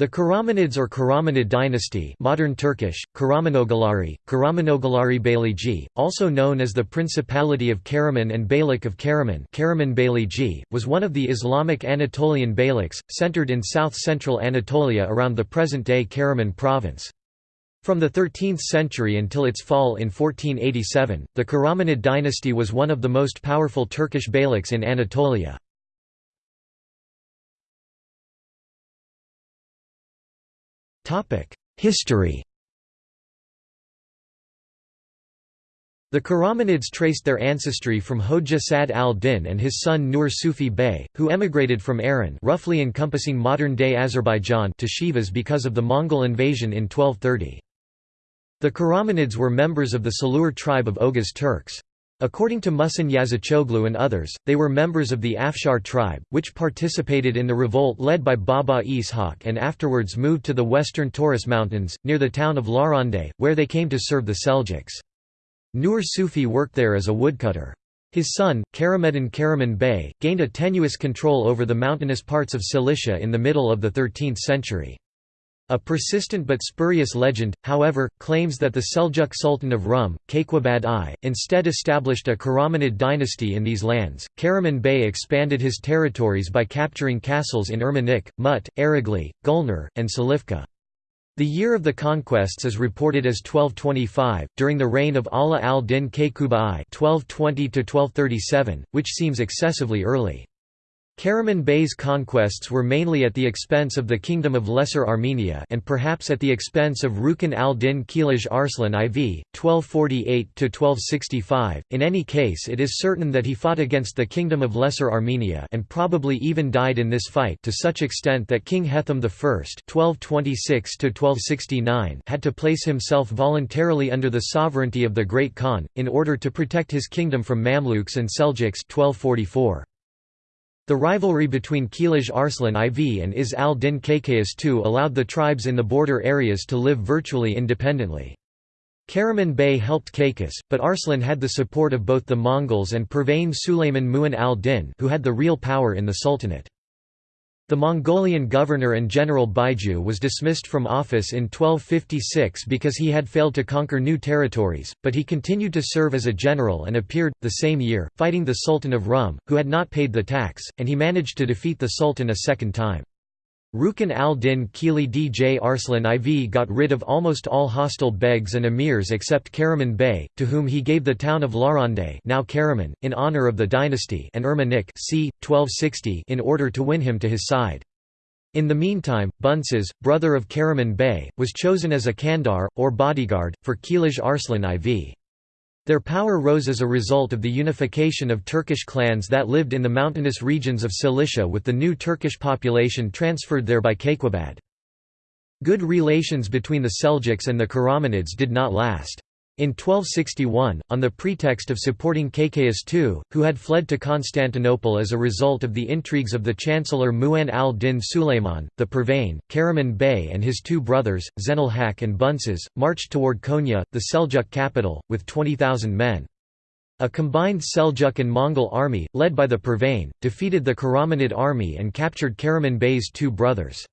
The Karamanids or Karamanid dynasty modern Turkish, Karamanoğulları, Karamanoğulları Beyliği, also known as the Principality of Karaman and Beylik of Karaman Karaman Beyliği, was one of the Islamic Anatolian beyliks, centered in south-central Anatolia around the present-day Karaman province. From the 13th century until its fall in 1487, the Karamanid dynasty was one of the most powerful Turkish beyliks in Anatolia. History The Karamanids traced their ancestry from Hoja Sad al-Din and his son Nur Sufi Bey, who emigrated from Aran roughly encompassing modern-day Azerbaijan to Sivas because of the Mongol invasion in 1230. The Karamanids were members of the Salur tribe of Oghuz Turks. According to Muhsin Yazıcıoğlu and others, they were members of the Afshar tribe, which participated in the revolt led by Baba Ishak and afterwards moved to the western Taurus Mountains, near the town of Larande, where they came to serve the Seljuks. Nur Sufi worked there as a woodcutter. His son, Karameddin Karaman Bey, gained a tenuous control over the mountainous parts of Cilicia in the middle of the 13th century. A persistent but spurious legend, however, claims that the Seljuk Sultan of Rum, Kayqubad I, instead established a Karamanid dynasty in these lands. Karaman Bey expanded his territories by capturing castles in Ermenik, Mut, Aragli, Gulnar, and Silifke. The year of the conquests is reported as 1225, during the reign of Ala al-Din Kayqubad I (1220–1237), which seems excessively early. Karaman Bey's conquests were mainly at the expense of the Kingdom of Lesser Armenia and perhaps at the expense of Rukn al-Din Kilij Arslan IV, 1248–1265. In any case it is certain that he fought against the Kingdom of Lesser Armenia and probably even died in this fight to such extent that King Hethum I (1226–1269) had to place himself voluntarily under the sovereignty of the Great Khan, in order to protect his kingdom from Mamluks and Seljuks 1244. The rivalry between Kilij Arslan IV and Izz al-Din Kaykaus II allowed the tribes in the border areas to live virtually independently. Karaman Bey helped Kaykaus, but Arslan had the support of both the Mongols and Pervane Sulayman Mu'in al-Din who had the real power in the Sultanate. The Mongolian governor and general Baiju was dismissed from office in 1256 because he had failed to conquer new territories, but he continued to serve as a general and appeared, the same year, fighting the Sultan of Rum, who had not paid the tax, and he managed to defeat the Sultan a second time. Rukn al-Din Kilij Arslan IV got rid of almost all hostile begs and emirs except Karaman Bey, to whom he gave the town of Larande now Karaman, in honor of the dynasty and Ermenik c. 1260 in order to win him to his side. In the meantime, Bunces, brother of Karaman Bey, was chosen as a Kandar, or bodyguard, for Kilij Arslan IV. Their power rose as a result of the unification of Turkish clans that lived in the mountainous regions of Cilicia with the new Turkish population transferred there by Kayqubad. Good relations between the Seljuks and the Karamanids did not last. In 1261, on the pretext of supporting Kaykaus II, who had fled to Constantinople as a result of the intrigues of the chancellor Mu'in al-Din Sulayman, the Pervane, Karaman Bey and his two brothers, Zenal Haq and Bunces, marched toward Konya, the Seljuk capital, with 20,000 men. A combined Seljuk and Mongol army, led by the Pervane, defeated the Karamanid army and captured Karaman Bey's two brothers.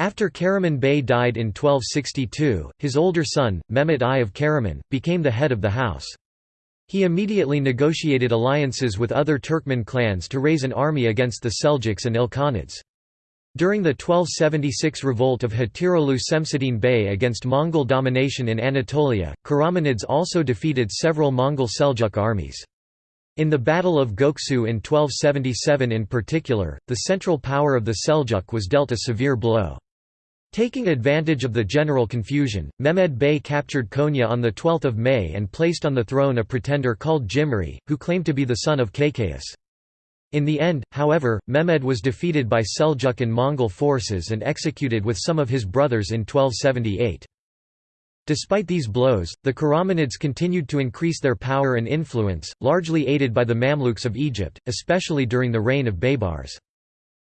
After Karaman Bey died in 1262, his older son, Mehmet I of Karaman, became the head of the house. He immediately negotiated alliances with other Turkmen clans to raise an army against the Seljuks and Ilkhanids. During the 1276 revolt of Hatirolu Semseddin Bey against Mongol domination in Anatolia, Karamanids also defeated several Mongol Seljuk armies. In the Battle of Göksu in 1277 in particular, the central power of the Seljuk was dealt a severe blow. Taking advantage of the general confusion, Mehmed Bey captured Konya on 12 May and placed on the throne a pretender called Jimri, who claimed to be the son of Kaykaus. In the end, however, Mehmed was defeated by Seljuk and Mongol forces and executed with some of his brothers in 1278. Despite these blows, the Karamanids continued to increase their power and influence, largely aided by the Mamluks of Egypt, especially during the reign of Baybars.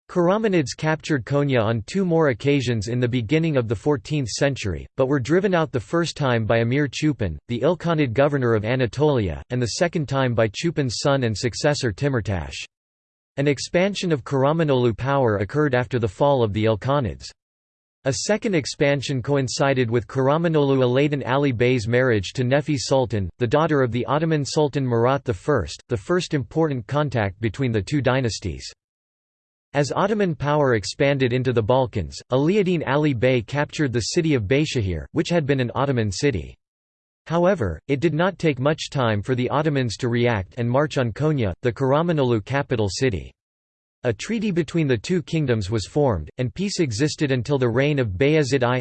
Karamanids captured Konya on two more occasions in the beginning of the 14th century, but were driven out the first time by Emir Chupan, the Ilkhanid governor of Anatolia, and the second time by Chupan's son and successor Timurtash. An expansion of Karamanolu power occurred after the fall of the Ilkhanids. A second expansion coincided with Karamanolu Alaeddin Ali Bey's marriage to Nefi Sultan, the daughter of the Ottoman Sultan Murat I, the first important contact between the two dynasties. As Ottoman power expanded into the Balkans, Alaeddin Ali Bey captured the city of Beyshahir, which had been an Ottoman city. However, it did not take much time for the Ottomans to react and march on Konya, the Karamanolu capital city. A treaty between the two kingdoms was formed, and peace existed until the reign of Bayezid I.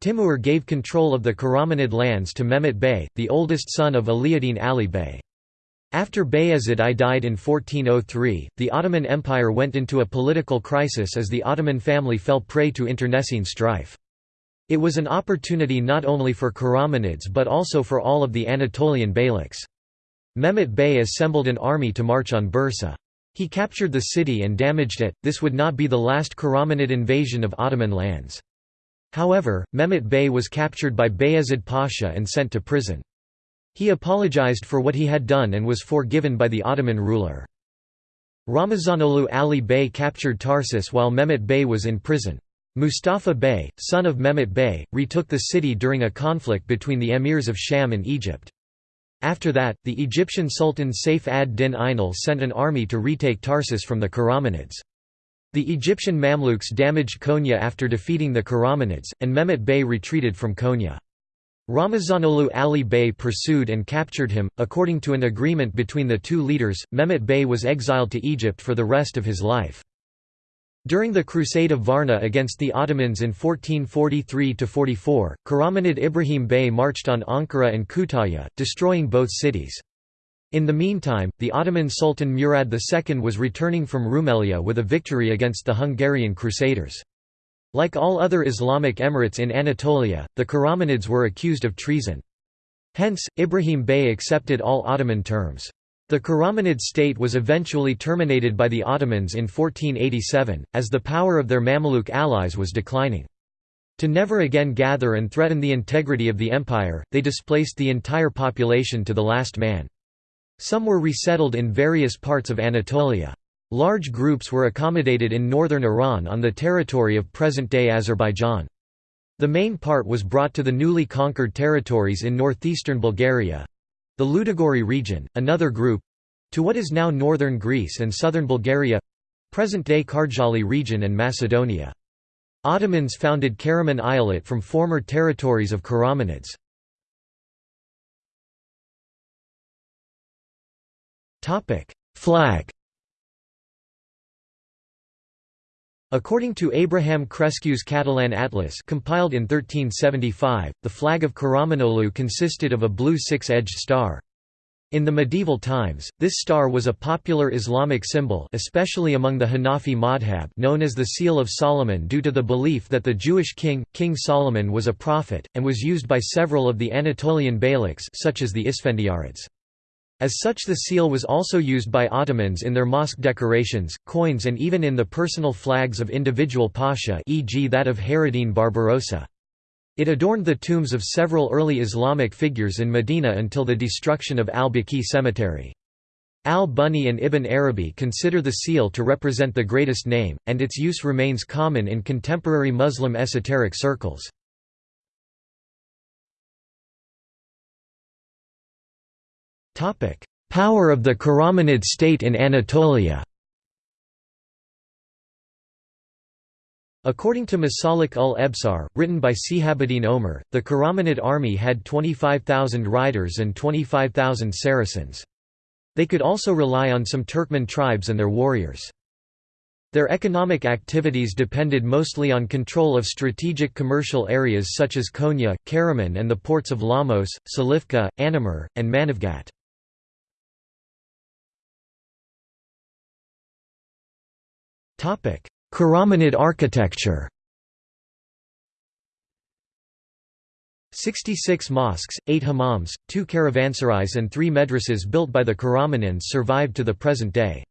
Timur gave control of the Karamanid lands to Mehmet Bey, the oldest son of Alaeddin Ali Bey. After Bayezid I died in 1403, the Ottoman Empire went into a political crisis as the Ottoman family fell prey to internecine strife. It was an opportunity not only for Karamanids but also for all of the Anatolian beyliks. Mehmet Bey assembled an army to march on Bursa. He captured the city and damaged it, this would not be the last Karamanid invasion of Ottoman lands. However, Mehmet Bey was captured by Bayezid Pasha and sent to prison. He apologized for what he had done and was forgiven by the Ottoman ruler. Ramazanolu Ali Bey captured Tarsus while Mehmet Bey was in prison. Mustafa Bey, son of Mehmet Bey, retook the city during a conflict between the emirs of Sham and Egypt. After that, the Egyptian Sultan Saif ad-Din Ainal sent an army to retake Tarsus from the Karamanids. The Egyptian Mamluks damaged Konya after defeating the Karamanids, and Mehmet Bey retreated from Konya. Ramazanolu Ali Bey pursued and captured him. According to an agreement between the two leaders, Mehmet Bey was exiled to Egypt for the rest of his life. During the Crusade of Varna against the Ottomans in 1443–44, Karamanid Ibrahim Bey marched on Ankara and Kütahya, destroying both cities. In the meantime, the Ottoman Sultan Murad II was returning from Rumelia with a victory against the Hungarian Crusaders. Like all other Islamic emirates in Anatolia, the Karamanids were accused of treason. Hence, Ibrahim Bey accepted all Ottoman terms. The Karamanid state was eventually terminated by the Ottomans in 1487, as the power of their Mamluk allies was declining. To never again gather and threaten the integrity of the empire, they displaced the entire population to the last man. Some were resettled in various parts of Anatolia. Large groups were accommodated in northern Iran on the territory of present-day Azerbaijan. The main part was brought to the newly conquered territories in northeastern Bulgaria, the Ludogorye region, another group to what is now northern Greece and southern Bulgaria present-day Karjali region and Macedonia. Ottomans founded Karaman Eyalet from former territories of Karamanids. Flag According to Abraham Cresques' Catalan Atlas compiled in 1375, the flag of Karamanolu consisted of a blue six-edged star. In the medieval times, this star was a popular Islamic symbol especially among the Hanafi madhab known as the Seal of Solomon due to the belief that the Jewish king, King Solomon was a prophet, and was used by several of the Anatolian beyliks such as the Isfendiyarids. As such the seal was also used by Ottomans in their mosque decorations, coins and even in the personal flags of individual pasha e.g. that of Hayreddin Barbarossa. It adorned the tombs of several early Islamic figures in Medina until the destruction of al-Baqi cemetery. Al-Bunni and Ibn Arabi consider the seal to represent the greatest name, and its use remains common in contemporary Muslim esoteric circles. Power of the Karamanid state in Anatolia According to Masalik ul Ebsar, written by Sihabuddin Omer, the Karamanid army had 25,000 riders and 25,000 Saracens. They could also rely on some Turkmen tribes and their warriors. Their economic activities depended mostly on control of strategic commercial areas such as Konya, Karaman and the ports of Lamos, Silifke, Anamur, and Manavgat. Karamanid architecture. 66 mosques, 8 hammams, 2 caravanserais and 3 madrasas built by the Karamanids survived to the present day.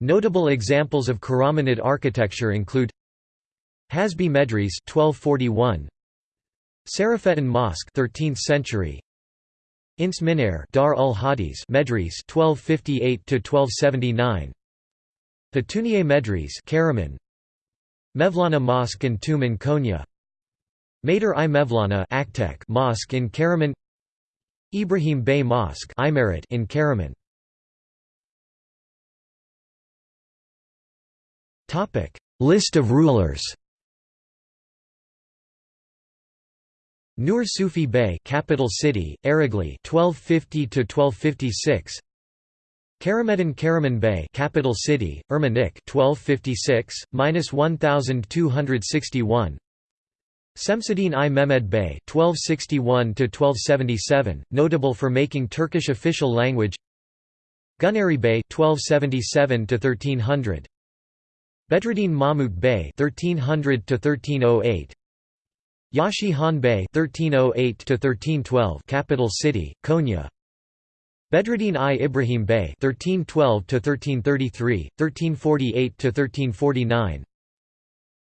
Notable examples of Karamanid architecture include Hasbi Medres 1241 Sarafetin Mosque 13th century. Ins Minair Dar ul Hadis Medres 1258 to 1279 Petunier Medres Karaman Mevlana Mosque and Tomb in Konya Mater-i Mevlana Mosque in Karaman Ibrahim Bey Mosque in Karaman. Topic List of rulers. Nur Sufi Bey capital city Aragli 1250 to 1256 Karameddin Karaman Bey capital city Ermenik 1256 1261 Semseddin I Mehmed Bey 1261-1277, notable for making Turkish official language. Gunari Bey 1277 to 1300 Bedreddin Mahmud Bey 1300 1308 Yashi Han Bey 1308 1312 capital city Konya Bedreddin I Ibrahim Bey 1312 to 1333 1348 to 1349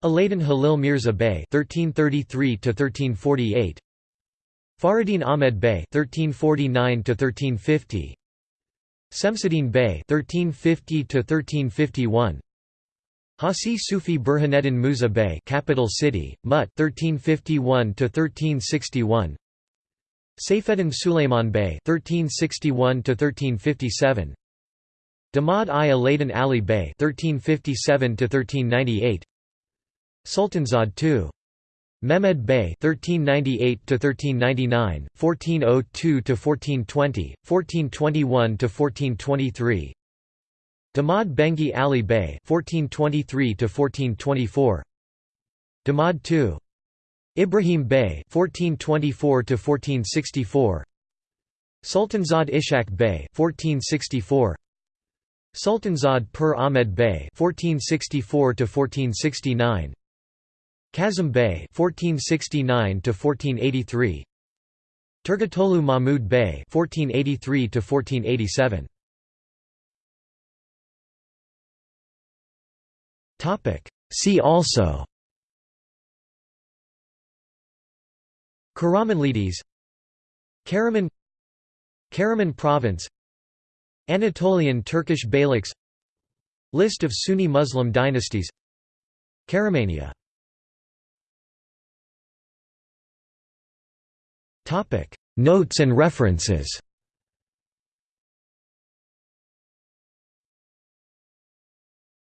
Alaeddin Halil Mirza Bey 1333 to 1348 Faridin Ahmed Bey 1349 to 1350 Semseddin Bey 1350 to 1351 Hasi Sufi Burhaneddin Musa Bey capital city, Mut 1351 to 1361 Saifeddin Suleiman Bey 1361 to 1357 Damad I Ali Bey 1357 to 1398 Sultanzad II Mehmed Bey 1398 to 1399 1402 to 1420 1421 to 1423 Damad Bengi Ali Bey (1423–1424), Damad II, Ibrahim Bey (1424–1464), Sultanzad Ishak Bey (1464), Sultanzad Per Ahmed Bey (1464–1469), Kazim Bey (1469–1483), Turgutolu Mahmud Bey (1483–1487). Topic. See also Karamanlides Karaman Karaman Province Anatolian Turkish Beyliks List of Sunni Muslim dynasties Karamania. Notes and references